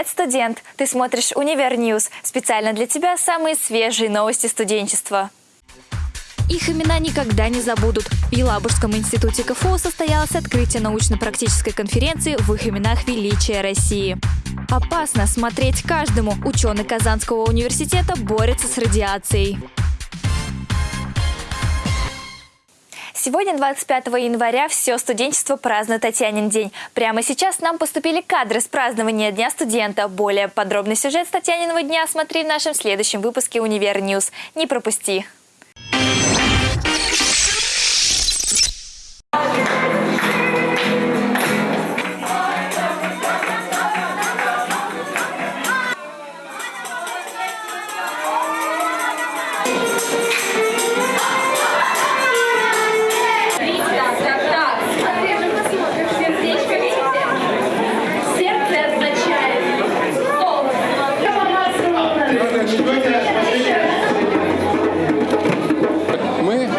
Привет, студент! Ты смотришь «Универ News». Специально для тебя самые свежие новости студенчества. Их имена никогда не забудут. В Елабужском институте КФУ состоялось открытие научно-практической конференции «В их именах величие России». Опасно смотреть каждому. Ученый Казанского университета борется с радиацией. Сегодня, 25 января, все студенчество празднует Татьянин день. Прямо сейчас нам поступили кадры с празднования Дня студента. Более подробный сюжет с Татьяниного дня смотри в нашем следующем выпуске «Универ News». Не пропусти!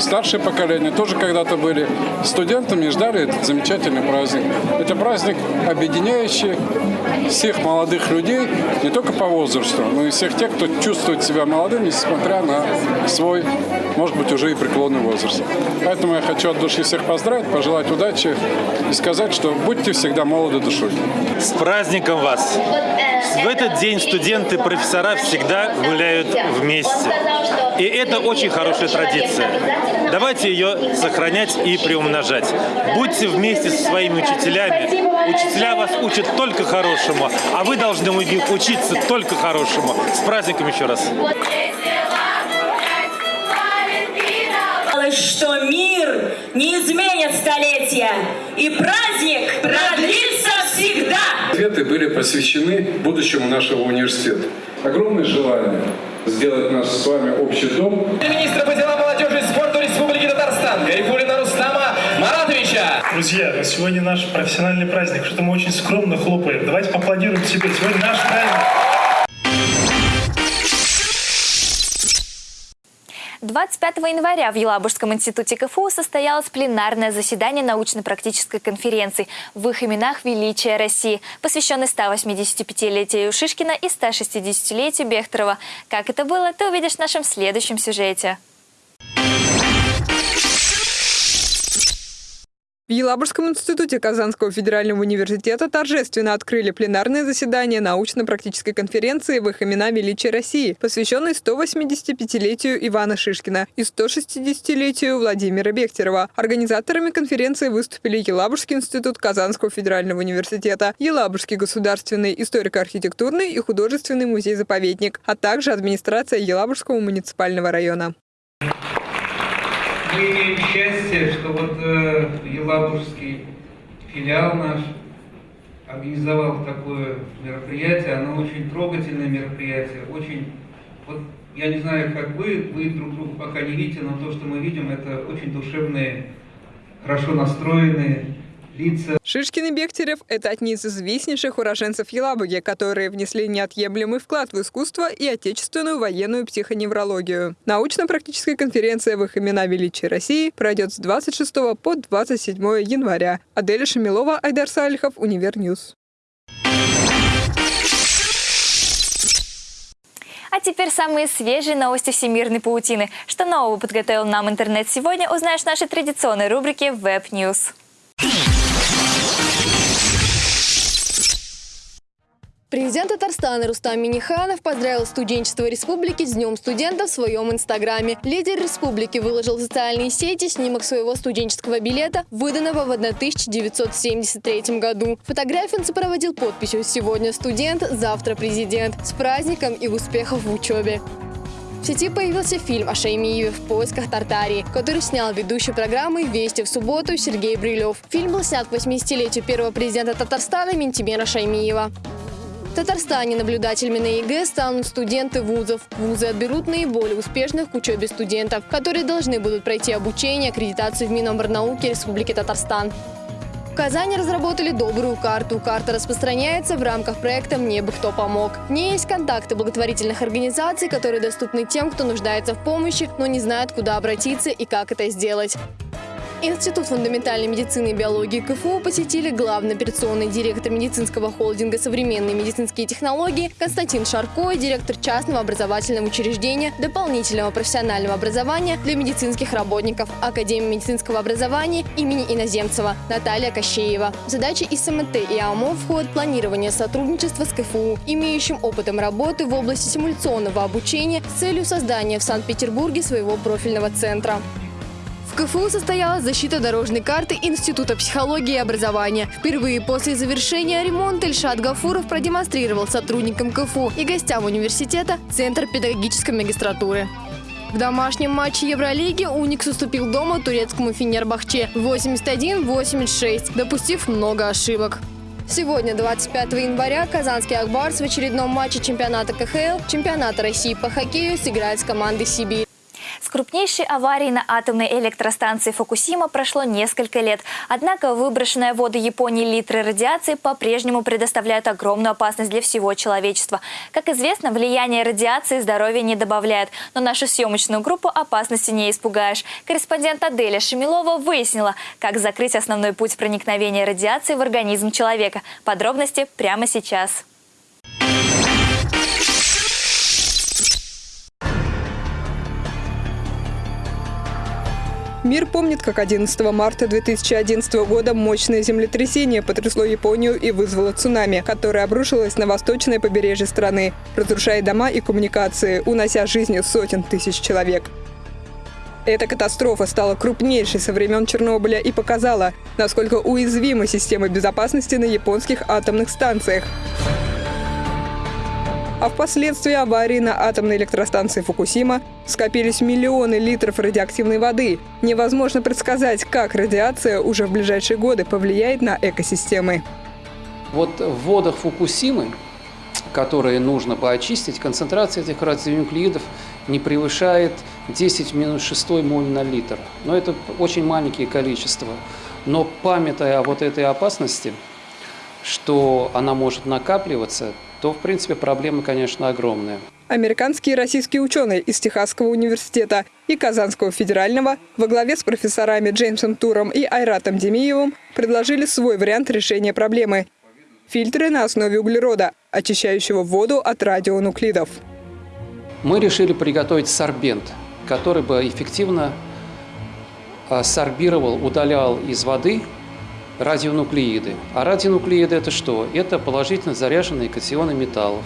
Старшее поколение тоже когда-то были студентами и ждали этот замечательный праздник. Это праздник, объединяющий всех молодых людей, не только по возрасту, но и всех тех, кто чувствует себя молодым, несмотря на свой, может быть, уже и преклонный возраст. Поэтому я хочу от души всех поздравить, пожелать удачи и сказать, что будьте всегда молоды душой. С праздником вас! В этот день студенты, профессора всегда гуляют вместе. И это очень хорошая традиция. Давайте ее сохранять и приумножать. Будьте вместе со своими учителями. Учителя вас учат только хорошему, а вы должны у учиться только хорошему. С праздником еще раз! Столетия, и праздник продлится всегда. Ответы были посвящены будущему нашего университета. Огромное желание сделать наш с вами общий дом. Министра по делам молодежи и спорту Республики Татарстан Гарифулина Рустама Маратовича. Друзья, сегодня наш профессиональный праздник, что-то мы очень скромно хлопаем. Давайте поаплодируем себе. Сегодня наш праздник. 25 января в Елабужском институте КФУ состоялось пленарное заседание научно-практической конференции в их именах «Величие России», посвященной 185-летию Шишкина и 160-летию Бехтерова. Как это было, ты увидишь в нашем следующем сюжете. В Елабужском институте Казанского федерального университета торжественно открыли пленарное заседание научно-практической конференции в их имена величия России, посвященной 185-летию Ивана Шишкина и 160-летию Владимира Бехтерова. Организаторами конференции выступили Елабужский институт Казанского федерального университета, Елабужский государственный историко-архитектурный и художественный музей-заповедник, а также администрация Елабужского муниципального района мы имеем счастье, что вот э, Елабужский филиал наш организовал такое мероприятие. Оно очень трогательное мероприятие, очень... Вот я не знаю, как вы, вы друг друга пока не видите, но то, что мы видим, это очень душевные, хорошо настроенные, лица. Шишкин и Бехтерев – это одни из известнейших уроженцев Елабуги, которые внесли неотъемлемый вклад в искусство и отечественную военную психоневрологию. Научно-практическая конференция в их имена величия России пройдет с 26 по 27 января. Аделя Шамилова, Айдар Салихов, Универ News. А теперь самые свежие новости всемирной паутины. Что нового подготовил нам интернет сегодня, узнаешь в нашей традиционной рубрике Web Президент Татарстана Рустам Миниханов поздравил студенчество республики с Днем студента в своем инстаграме. Лидер республики выложил в социальные сети снимок своего студенческого билета, выданного в 1973 году. Фотографию он сопроводил подписью «Сегодня студент, завтра президент». С праздником и успехов в учебе. В сети появился фильм о Шаймиеве «В поисках Тартарии», который снял ведущий программы «Вести в субботу» Сергей Брилев. Фильм был снят к 80-летию первого президента Татарстана Ментимера Шаймиева. В Татарстане наблюдателями на ЕГЭ станут студенты вузов. Вузы отберут наиболее успешных к учебе студентов, которые должны будут пройти обучение, аккредитацию в Миноборнауке Республики Татарстан. В Казани разработали добрую карту. Карта распространяется в рамках проекта «Мне бы кто помог». В ней есть контакты благотворительных организаций, которые доступны тем, кто нуждается в помощи, но не знает, куда обратиться и как это сделать. Институт фундаментальной медицины и биологии КФУ посетили главный операционный директор медицинского холдинга «Современные медицинские технологии» Константин Шарко и директор частного образовательного учреждения дополнительного профессионального образования для медицинских работников Академии медицинского образования имени Иноземцева Наталья Кощеева. В задачи ИСМТ и АМО входит планирование сотрудничества с КФУ, имеющим опытом работы в области симуляционного обучения с целью создания в Санкт-Петербурге своего профильного центра. В КФУ состоялась защита дорожной карты Института психологии и образования. Впервые после завершения ремонта Ильшат Гафуров продемонстрировал сотрудникам КФУ и гостям университета Центр педагогической магистратуры. В домашнем матче Евролиги «Уникс» уступил дома турецкому Фенербахче 81-86, допустив много ошибок. Сегодня, 25 января, казанский «Акбарс» в очередном матче чемпионата КХЛ, чемпионата России по хоккею сыграет с командой «Сибирь». С крупнейшей аварией на атомной электростанции Фукусима прошло несколько лет. Однако выброшенные в воды Японии литры радиации по-прежнему предоставляют огромную опасность для всего человечества. Как известно, влияние радиации здоровья не добавляет. Но нашу съемочную группу опасности не испугаешь. Корреспондент Аделя Шемилова выяснила, как закрыть основной путь проникновения радиации в организм человека. Подробности прямо сейчас. Мир помнит, как 11 марта 2011 года мощное землетрясение потрясло Японию и вызвало цунами, которое обрушилось на восточное побережье страны, разрушая дома и коммуникации, унося жизни сотен тысяч человек. Эта катастрофа стала крупнейшей со времен Чернобыля и показала, насколько уязвима система безопасности на японских атомных станциях. А впоследствии аварии на атомной электростанции Фукусима скопились миллионы литров радиоактивной воды. Невозможно предсказать, как радиация уже в ближайшие годы повлияет на экосистемы. Вот в водах Фукусимы, которые нужно поочистить, концентрация этих радионуклеидов не превышает 10 минус 6 моль на литр. Но это очень маленькие количества. Но памятая о вот этой опасности, что она может накапливаться, то, в принципе, проблемы, конечно, огромные. Американские и российские ученые из Техасского университета и Казанского федерального во главе с профессорами Джеймсом Туром и Айратом Демиевым предложили свой вариант решения проблемы – фильтры на основе углерода, очищающего воду от радионуклидов. Мы решили приготовить сорбент, который бы эффективно а, сорбировал, удалял из воды радионуклеиды. А радионуклеиды – это что? Это положительно заряженные катионы металлов.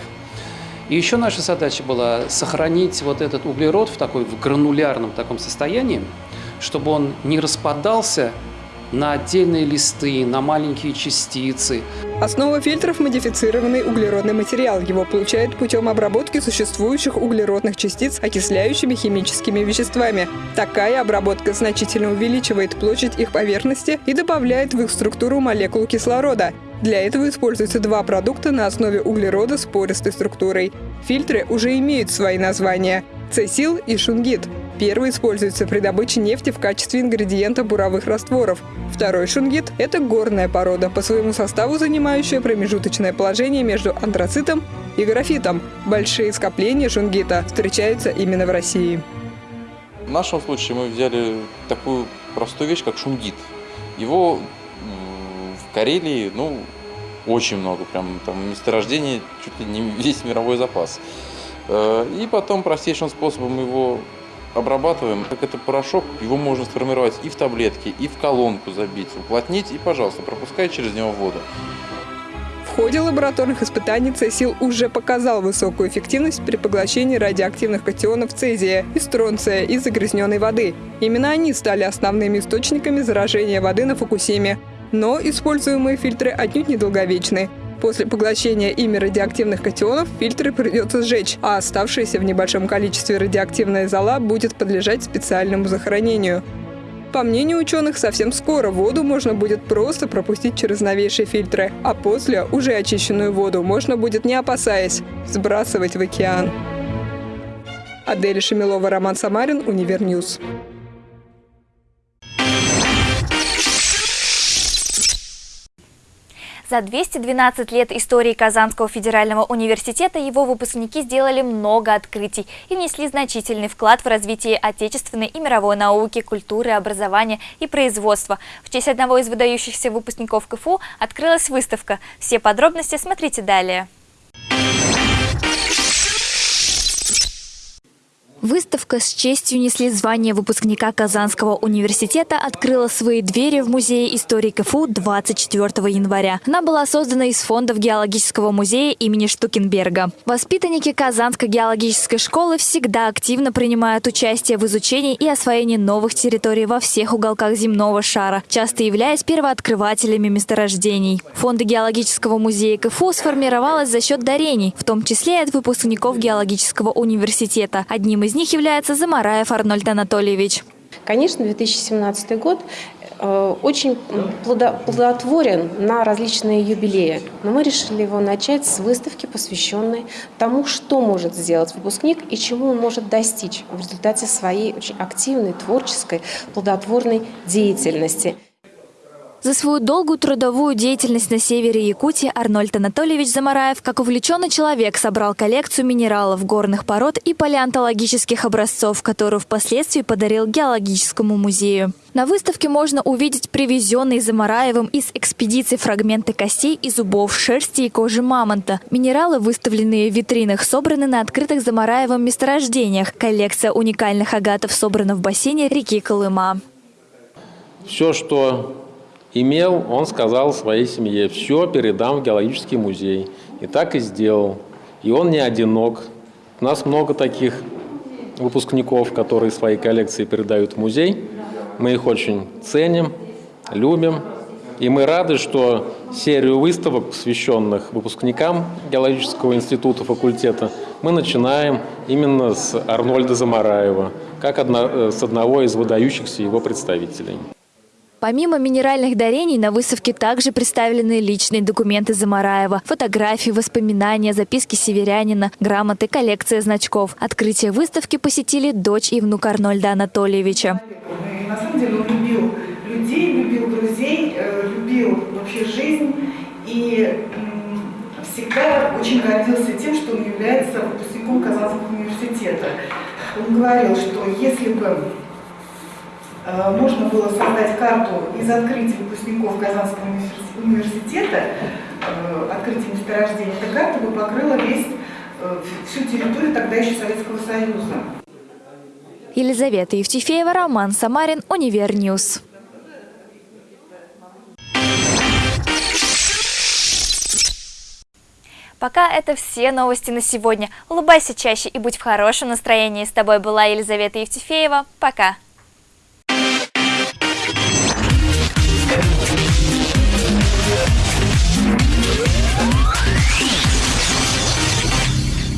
И еще наша задача была сохранить вот этот углерод в такой в гранулярном таком состоянии, чтобы он не распадался на отдельные листы, на маленькие частицы. Основа фильтров – модифицированный углеродный материал. Его получают путем обработки существующих углеродных частиц окисляющими химическими веществами. Такая обработка значительно увеличивает площадь их поверхности и добавляет в их структуру молекул кислорода. Для этого используются два продукта на основе углерода с пористой структурой. Фильтры уже имеют свои названия – цесил и шунгит. Первый используется при добыче нефти в качестве ингредиента буровых растворов. Второй шунгит – это горная порода, по своему составу занимающая промежуточное положение между антрацитом и графитом. Большие скопления шунгита встречаются именно в России. В нашем случае мы взяли такую простую вещь, как шунгит. Его в Карелии, ну, очень много, прям там месторождений, чуть ли не весь мировой запас. Э, и потом простейшим способом его обрабатываем. Как это порошок, его можно сформировать и в таблетки, и в колонку забить, уплотнить и, пожалуйста, пропускать через него воду. В ходе лабораторных испытаний Цесил уже показал высокую эффективность при поглощении радиоактивных катионов цезия и стронция из загрязненной воды. Именно они стали основными источниками заражения воды на Фукусиме. Но используемые фильтры отнюдь недолговечны. После поглощения ими радиоактивных катионов фильтры придется сжечь, а оставшаяся в небольшом количестве радиоактивная зола будет подлежать специальному захоронению. По мнению ученых, совсем скоро воду можно будет просто пропустить через новейшие фильтры, а после уже очищенную воду можно будет, не опасаясь, сбрасывать в океан. Адель Шемилова, Роман Самарин, Универ News. За 212 лет истории Казанского федерального университета его выпускники сделали много открытий и внесли значительный вклад в развитие отечественной и мировой науки, культуры, образования и производства. В честь одного из выдающихся выпускников КФУ открылась выставка. Все подробности смотрите далее. Выставка с честью несли звание выпускника Казанского университета открыла свои двери в Музее истории КФУ 24 января. Она была создана из фондов Геологического музея имени Штукенберга. Воспитанники Казанской геологической школы всегда активно принимают участие в изучении и освоении новых территорий во всех уголках земного шара, часто являясь первооткрывателями месторождений. Фонды Геологического музея КФУ сформировалась за счет дарений, в том числе и от выпускников Геологического университета. Одним из из них является Замараев Арнольд Анатольевич. Конечно, 2017 год э, очень плодотворен на различные юбилеи. Но мы решили его начать с выставки, посвященной тому, что может сделать выпускник и чему он может достичь в результате своей очень активной, творческой, плодотворной деятельности. За свою долгую трудовую деятельность на севере Якутии Арнольд Анатольевич Замараев, как увлеченный человек, собрал коллекцию минералов, горных пород и палеонтологических образцов, которую впоследствии подарил Геологическому музею. На выставке можно увидеть привезенные Замараевым из экспедиции фрагменты костей и зубов, шерсти и кожи мамонта. Минералы, выставленные в витринах, собраны на открытых Замараевым месторождениях. Коллекция уникальных агатов собрана в бассейне реки Колыма. Все, что имел, он сказал своей семье, все передам в геологический музей. И так и сделал. И он не одинок. У нас много таких выпускников, которые свои коллекции передают в музей. Мы их очень ценим, любим. И мы рады, что серию выставок, посвященных выпускникам геологического института, факультета, мы начинаем именно с Арнольда Замараева, как одно, э, с одного из выдающихся его представителей. Помимо минеральных дарений, на выставке также представлены личные документы Замараева, фотографии, воспоминания, записки северянина, грамоты, коллекция значков. Открытие выставки посетили дочь и внук Арнольда Анатольевича. На самом деле он любил людей, любил друзей, э, любил вообще жизнь и всегда очень гордился тем, что он является выпускником Казанского университета. Он говорил, что если бы можно было создать карту из открытий выпускников Казанского университета, э, открытий месторождения. Эта карта бы покрыла весь, э, всю территорию тогда еще Советского Союза. Елизавета Евтефеева, Роман Самарин, Универ News. Пока это все новости на сегодня. Улыбайся чаще и будь в хорошем настроении. С тобой была Елизавета Евтефеева. Пока.